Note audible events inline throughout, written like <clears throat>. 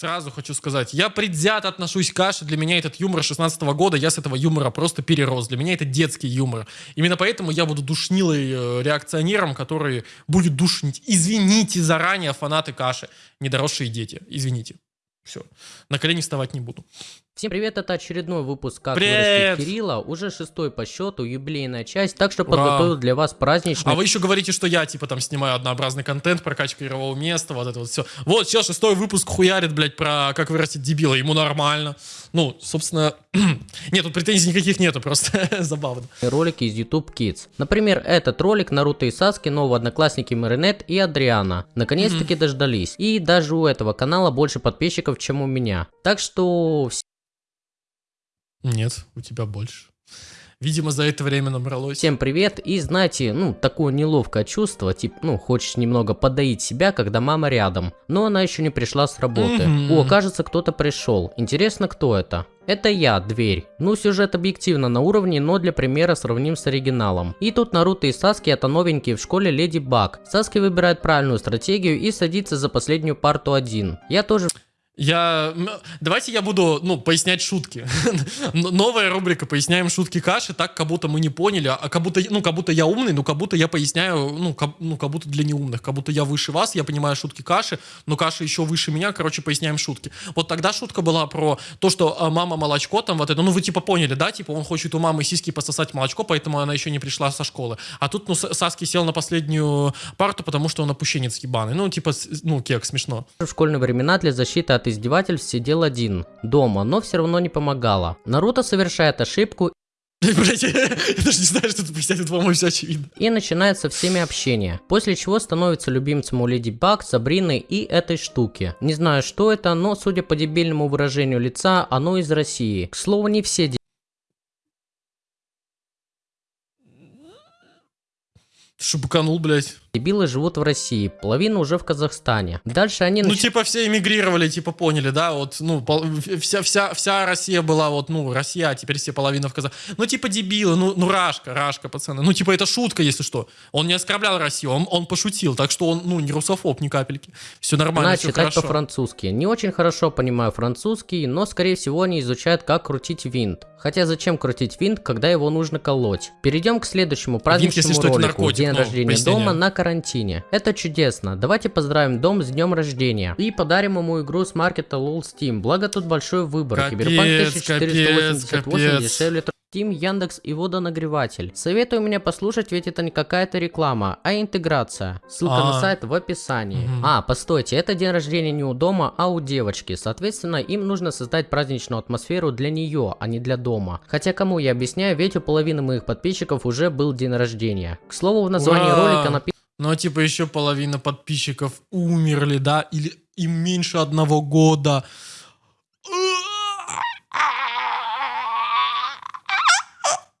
Сразу хочу сказать, я предвзято отношусь к каше. Для меня этот юмор 16 года, я с этого юмора просто перерос. Для меня это детский юмор. Именно поэтому я буду душнилой э, реакционером, который будет душнить. Извините заранее, фанаты каши, недоросшие дети. Извините. Все. На колени вставать не буду. Всем привет, это очередной выпуск «Как Привет! вырастить Кирилла», уже шестой по счету, юбилейная часть, так что Ура! подготовил для вас праздничный А вы еще говорите, что я, типа, там снимаю однообразный контент, прокачка игрового места, вот это вот все. Вот, сейчас шестой выпуск хуярит, блядь, про как вырастить дебила, ему нормально. Ну, собственно, <clears throat> нет, тут претензий никаких нету, просто <laughs> забавно. ролики из YouTube Kids. Например, этот ролик Наруто и Саски, новые одноклассники Маринет и Адриана. Наконец-таки дождались. И даже у этого канала больше подписчиков, чем у меня. Так что Нет, у тебя больше. Видимо, за это время набралось. Всем привет, и знаете, ну, такое неловкое чувство, типа, ну, хочешь немного подоить себя, когда мама рядом, но она еще не пришла с работы. Мгм. О, кажется, кто-то пришел. Интересно, кто это? Это я, дверь. Ну, сюжет объективно на уровне, но для примера сравним с оригиналом. И тут Наруто и Саски это новенькие в школе Леди Баг. Саски выбирает правильную стратегию и садится за последнюю парту один. Я тоже Я... Давайте я буду, ну, пояснять шутки. <laughs> Новая рубрика «Поясняем шутки каши», так, как будто мы не поняли, а как будто, ну, как будто я умный, ну, как будто я поясняю, ну, как, ну, как будто для неумных, как будто я выше вас, я понимаю шутки каши, но каша еще выше меня, короче, поясняем шутки. Вот тогда шутка была про то, что а, мама молочко там вот это, ну, вы типа поняли, да, типа он хочет у мамы сиськи пососать молочко, поэтому она еще не пришла со школы. А тут, ну, Саски сел на последнюю парту, потому что он опущенец ебаный. Ну, типа, ну, кек, смешно. в школьные времена для защиты от издевательств сидел один, дома, но все равно не помогало. Наруто совершает ошибку <laughs> Блять, я даже не знаю, что тут пояснять, по-моему, все очевидно. и начинает со всеми общение, после чего становится любимцем у Леди Баг, Сабрины и этой штуки. Не знаю, что это, но судя по дебильному выражению лица, оно из России. К слову, не все Шубуканул, блядь. дебилы живут в России, половина уже в Казахстане. Дальше они Ну, начинают типа, все эмигрировали, типа, поняли, да, вот, ну, пол- вся, вся, вся Россия была, вот, ну, Россия, а теперь все половина в Казах. Ну, типа, дебилы, ну, ну, Рашка, Рашка, пацаны. Ну, типа, это шутка, если что. Он не оскорблял Россию, он, он пошутил, так что он, ну, не русофоб ни капельки. Все нормально, все читать хорошо. по-французски. Не очень хорошо понимаю французский, но скорее всего они изучают, как крутить винт. Хотя зачем крутить винт, когда его нужно колоть? Перейдем к следующему праздничному если что, это ролику. наркотик, День ну, рождения пояснение. дома на карантине. Это чудесно. Давайте поздравим дом с днем рождения. И подарим ему игру с маркета LOL Steam. Благо тут большой выбор. Киберпанк 1488 капец. дешевле Steam, Яндекс и водонагреватель. Советую меня послушать, ведь это не какая-то реклама, а интеграция. Ссылка на А. сайт в описании. Мгм. А, постойте, это день рождения не у дома, а у девочки. Соответственно, им нужно создать праздничную атмосферу для нее, а не для дома. Хотя кому я объясняю, ведь у половины моих подписчиков уже был день рождения. К слову, в названии Ура! ролика написано Ну, а типа, еще половина подписчиков умерли, да, или им меньше одного года.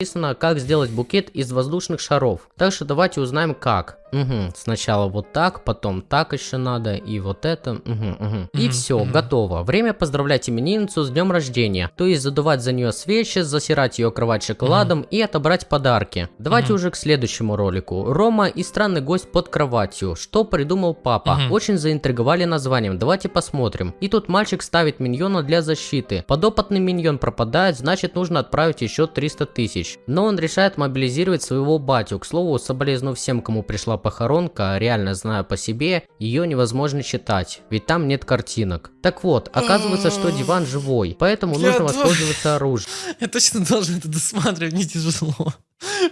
Написано, как сделать букет из воздушных шаров. Так что давайте узнаем как. Угу, сначала вот так, потом так еще надо, и вот это. Угу, угу. И все, готово. Время поздравлять именинницу с днем рождения. То есть задувать за нее свечи, засирать ее кровать шоколадом и отобрать подарки. Давайте уже к следующему ролику. Рома и странный гость под кроватью. Что придумал папа? Очень заинтриговали названием. Давайте посмотрим. И тут мальчик ставит миньона для защиты. Подопытный миньон пропадает, значит нужно отправить еще 300 тысяч. Но он решает мобилизировать своего батю. К слову, соболезную всем, кому пришла похоронка, реально знаю по себе, ее невозможно читать, ведь там нет картинок. Так вот, оказывается, что диван живой, поэтому Я нужно воспользоваться оружием. Я точно должен это досматривать, мне тяжело.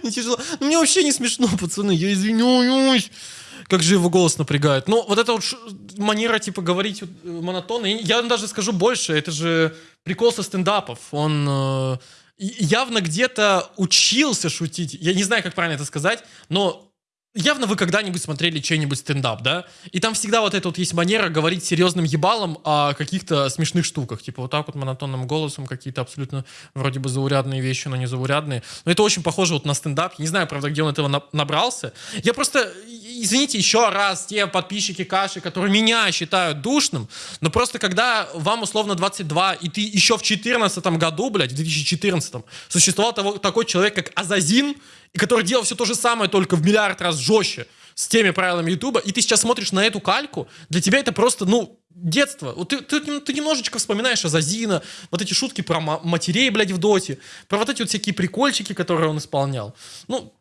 Мне тяжело. Ну, мне вообще не смешно, пацаны, я извиняюсь. Как же его голос напрягает. Ну, вот эта вот манера, типа, говорить э, монотонно. Я даже скажу больше, это же прикол со стендапов. Он э, явно где-то учился шутить. Я не знаю, как правильно это сказать, но Явно вы когда-нибудь смотрели чей-нибудь стендап, да? И там всегда вот эта вот есть манера говорить серьезным ебалом о каких-то смешных штуках. Типа вот так вот монотонным голосом какие-то абсолютно вроде бы заурядные вещи, но не заурядные. Но это очень похоже вот на стендап. Я не знаю, правда, где он этого на- набрался. Я просто, извините еще раз, те подписчики Каши, которые меня считают душным, но просто когда вам условно 22, и ты еще в 2014 году, блядь, в 2014 существовал того- такой человек, как Азазин, и который делал все то же самое, только в миллиард раз жестче. с теми правилами Ютуба, и ты сейчас смотришь на эту кальку, для тебя это просто, ну, детство. Вот ты, ты, ты немножечко вспоминаешь Азазина, вот эти шутки про матерей, блядь, в доте, про вот эти вот всякие прикольчики, которые он исполнял. Ну,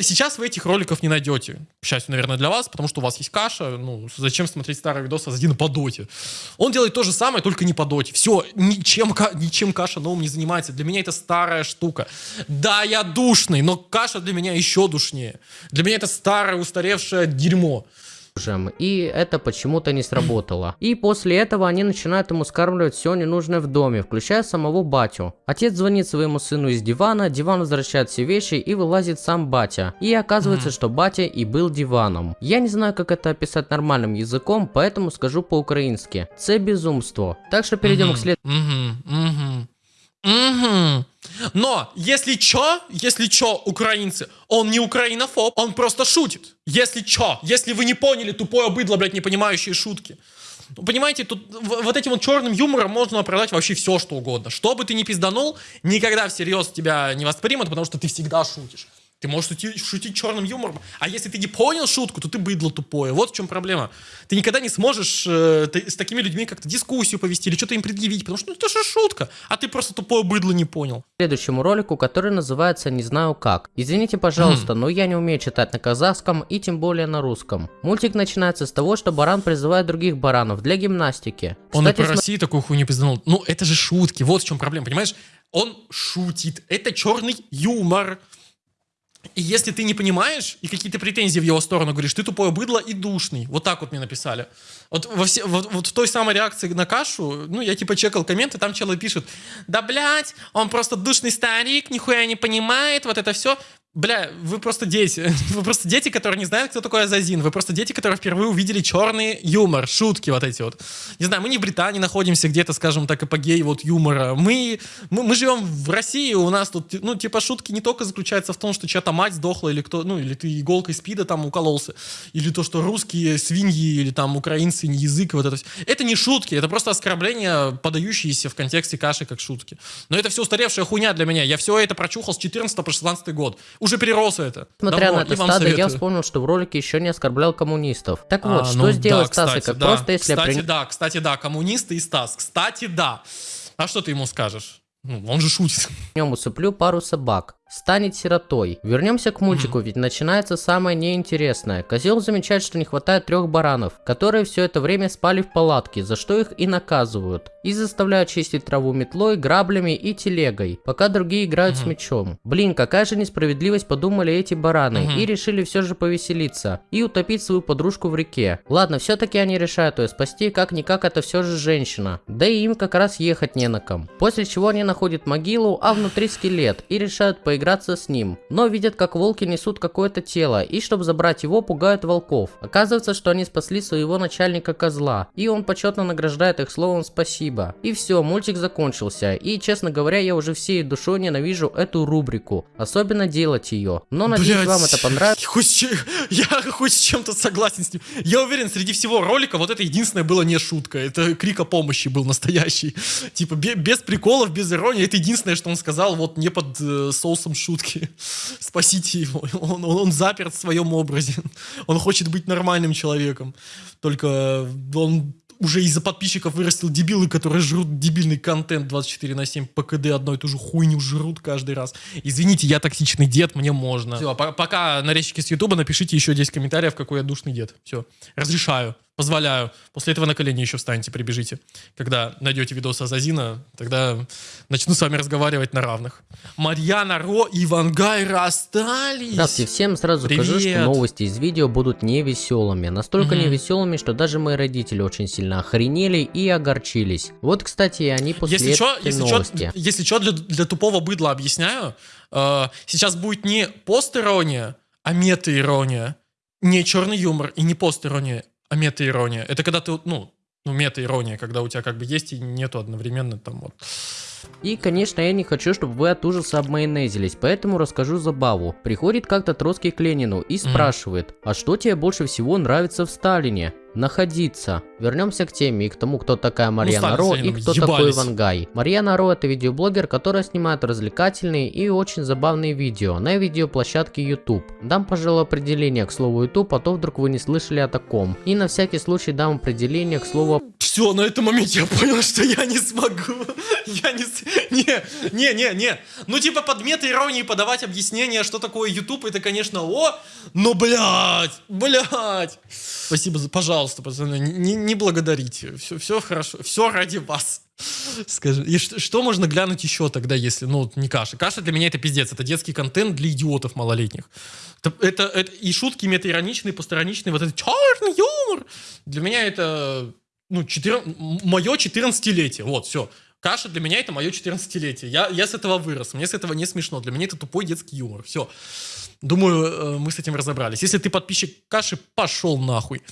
Сейчас вы этих роликов не найдете. К счастью, наверное, для вас, потому что у вас есть каша. Ну, зачем смотреть старые видосы один по доте? Он делает то же самое, только не по доте. Все, ничем, ничем каша новым не занимается. Для меня это старая штука. Да, я душный, но каша для меня еще душнее. Для меня это старое, устаревшее дерьмо и это почему-то не сработало. И после этого они начинают ему скармливать все ненужное в доме, включая самого батю. Отец звонит своему сыну из дивана, диван возвращает все вещи и вылазит сам батя. И оказывается, что батя и был диваном. Я не знаю, как это описать нормальным языком, поэтому скажу по-украински. Це безумство. Так что перейдем к следующему. Угу. Но, если чё, если чё, украинцы, он не украинофоб, он просто шутит. Если чё, если вы не поняли, тупое быдло, блядь, не понимающие шутки. Ну, понимаете, тут вот этим вот черным юмором можно оправдать вообще все, что угодно. Что бы ты ни пизданул, никогда всерьез тебя не воспримут, потому что ты всегда шутишь. Ты можешь шутить, шутить черным юмором, а если ты не понял шутку, то ты быдло тупое. Вот в чем проблема. Ты никогда не сможешь э, ты, с такими людьми как-то дискуссию повести или что-то им предъявить, потому что ну, это же шутка, а ты просто тупое быдло не понял. Следующему ролику, который называется «Не знаю как». Извините, пожалуйста, но я не умею читать на казахском и тем более на русском. Мультик начинается с того, что баран призывает других баранов для гимнастики. Он Кстати, и про Россию такую хуйню пизданул. Ну, это же шутки, вот в чем проблема, понимаешь? Он шутит, это черный юмор. И если ты не понимаешь, и какие-то претензии в его сторону говоришь, ты тупое быдло и душный. Вот так вот мне написали. Вот, во все, вот, вот в той самой реакции на кашу, ну, я типа чекал комменты, там человек пишет, да, блядь, он просто душный старик, нихуя не понимает, вот это все. Бля, вы просто дети. <laughs> Вы просто дети, которые не знают, кто такой Азазин. Вы просто дети, которые впервые увидели черный юмор, шутки вот эти вот. Не знаю, мы не в Британии находимся, где-то, скажем так, эпогей вот юмора. Мы, мы, мы живем в России, у нас тут, ну, типа, шутки не только заключаются в том, что чья-то мать сдохла, или кто, ну, или ты иголкой спида там укололся, или то, что русские свиньи, или там украинцы, не язык, вот это все. Это не шутки, это просто оскорбления, подающиеся в контексте каши как шутки. Но это все устаревшая хуйня для меня. Я все это прочухал с 14 по 16 год уже перерос это. Смотря Давно, на это стадо, советую. я вспомнил, что в ролике еще не оскорблял коммунистов. Так вот, а, что ну, сделать да, Стас, как да. просто если... Кстати, при... да, кстати, да, коммунисты и Стас. Кстати, да. А что ты ему скажешь? Ну, он же шутит. <laughs> Нем усыплю пару собак станет сиротой. Вернемся к мультику, ведь начинается самое неинтересное. Козел замечает, что не хватает трех баранов, которые все это время спали в палатке, за что их и наказывают. И заставляют чистить траву метлой, граблями и телегой, пока другие играют с мечом. Блин, какая же несправедливость подумали эти бараны, и решили все же повеселиться, и утопить свою подружку в реке. Ладно, все-таки они решают ее спасти, как-никак это все же женщина. Да и им как раз ехать не на ком. После чего они находят могилу, а внутри скелет, и решают поиграть поиграться с ним. Но видят, как волки несут какое-то тело, и чтобы забрать его, пугают волков. Оказывается, что они спасли своего начальника козла, и он почетно награждает их словом спасибо. И все, мультик закончился, и честно говоря, я уже всей душой ненавижу эту рубрику, особенно делать ее. Но надеюсь, Блядь, вам это понравилось. Хоть, я хоть с чем-то согласен с ним. Я уверен, среди всего ролика вот это единственное было не шутка, это крик о помощи был настоящий. Типа без приколов, без иронии, это единственное, что он сказал вот не под э, соусом смыслом шутки. <laughs> Спасите его. Он, он, он заперт в своем образе. <laughs> Он хочет быть нормальным человеком. Только он уже из-за подписчиков вырастил дебилы, которые жрут дебильный контент 24 на 7 по КД одной и ту же хуйню жрут каждый раз. Извините, я токсичный дед, мне можно. Все, пока нарезчики с Ютуба напишите еще 10 комментариев, какой я душный дед. Все, разрешаю. Позволяю. После этого на колени еще встаньте, прибежите. Когда найдете видос Азазина, тогда начну с вами разговаривать на равных. Марьяна Ро и Ивангай расстались. Здравствуйте всем. Сразу Привет. скажу, что новости из видео будут не веселыми. Настолько угу. не веселыми, что даже мои родители очень сильно охренели и огорчились. Вот, кстати, они после если чё, если новости. Чё, если что, для, для тупого быдла объясняю. Э, сейчас будет не пост-ирония, а мета-ирония. Не черный юмор и не пост-ирония а мета-ирония? Это когда ты, ну, ну, мета-ирония, когда у тебя как бы есть и нету одновременно там вот. И, конечно, я не хочу, чтобы вы от ужаса обмайонезились, поэтому расскажу забаву. Приходит как-то Троцкий к Ленину и спрашивает, а что тебе больше всего нравится в Сталине? Находиться. Вернемся к теме и к тому, кто такая Марьяна стали Ро и кто такой ебались. Вангай. Марьяна Ро это видеоблогер, которая снимает развлекательные и очень забавные видео на видеоплощадке YouTube. Дам, пожалуй, определение к слову YouTube, а то вдруг вы не слышали о таком. И на всякий случай дам определение к слову Все, на этом моменте я понял, что я не смогу. Я не... Не, не, не, не. Ну, типа, под мета-иронии подавать объяснение, что такое YouTube, это, конечно, о, но, блядь, блядь. Спасибо, за, пожалуйста, пацаны, не, не благодарите. Все, все хорошо, все ради вас. Скажи, и что, что можно глянуть еще тогда, если, ну, не каша? Каша для меня это пиздец, это детский контент для идиотов малолетних. Это, это, это- и шутки мета-ироничные, постороничные, вот этот черный юмор. Для меня это ну, 4, мое 14-летие. Вот, все. Каша для меня это мое 14-летие. Я, я с этого вырос. Мне с этого не смешно. Для меня это тупой детский юмор. Все. Думаю, э, мы с этим разобрались. Если ты подписчик Каши, пошел нахуй.